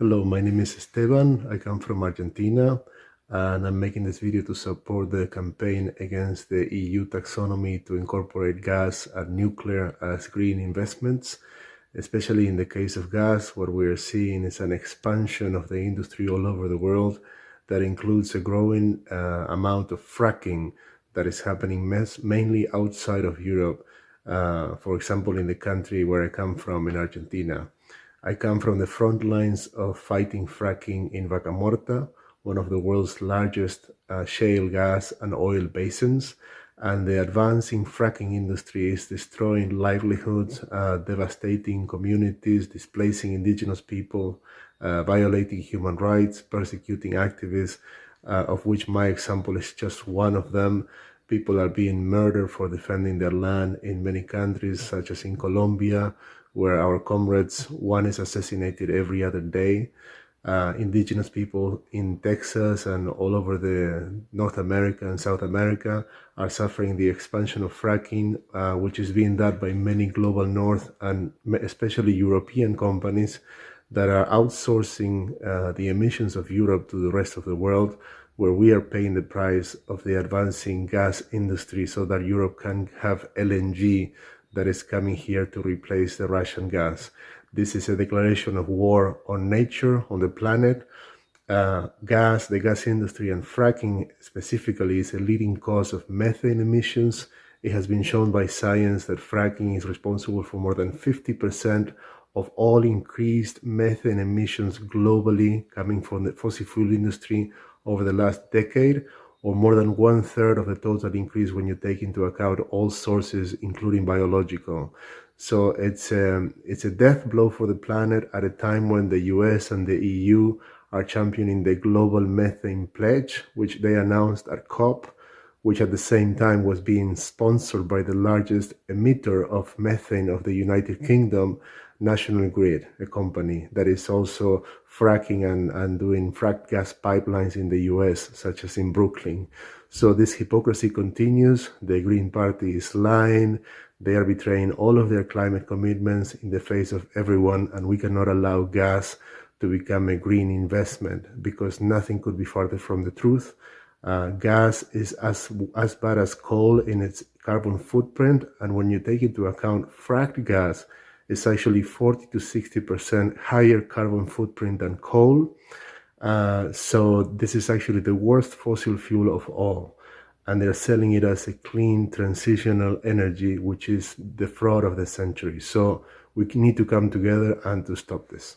Hello, my name is Esteban. I come from Argentina and I'm making this video to support the campaign against the EU taxonomy to incorporate gas and nuclear as green investments, especially in the case of gas, what we're seeing is an expansion of the industry all over the world that includes a growing uh, amount of fracking that is happening mainly outside of Europe, uh, for example, in the country where I come from in Argentina. I come from the front lines of fighting fracking in Vaca Muerta, one of the world's largest uh, shale gas and oil basins. And the advancing fracking industry is destroying livelihoods, uh, devastating communities, displacing indigenous people, uh, violating human rights, persecuting activists, uh, of which my example is just one of them. People are being murdered for defending their land in many countries, such as in Colombia, where our comrades, one is assassinated every other day. Uh, indigenous people in Texas and all over the North America and South America are suffering the expansion of fracking, uh, which is being done by many global North and especially European companies that are outsourcing uh, the emissions of Europe to the rest of the world, where we are paying the price of the advancing gas industry so that Europe can have LNG that is coming here to replace the Russian gas. This is a declaration of war on nature, on the planet. Uh, gas, the gas industry and fracking specifically is a leading cause of methane emissions. It has been shown by science that fracking is responsible for more than 50% of all increased methane emissions globally coming from the fossil fuel industry over the last decade or more than one third of the total increase when you take into account all sources, including biological. So it's a, um, it's a death blow for the planet at a time when the US and the EU are championing the global methane pledge, which they announced at COP, which at the same time was being sponsored by the largest emitter of methane of the United Kingdom National Grid, a company that is also fracking and, and doing fracked gas pipelines in the US, such as in Brooklyn. So this hypocrisy continues. The Green Party is lying. They are betraying all of their climate commitments in the face of everyone, and we cannot allow gas to become a green investment because nothing could be farther from the truth. Uh, gas is as, as bad as coal in its carbon footprint, and when you take into account fracked gas, is actually 40 to 60% higher carbon footprint than coal. Uh, so this is actually the worst fossil fuel of all. And they're selling it as a clean transitional energy, which is the fraud of the century. So we need to come together and to stop this.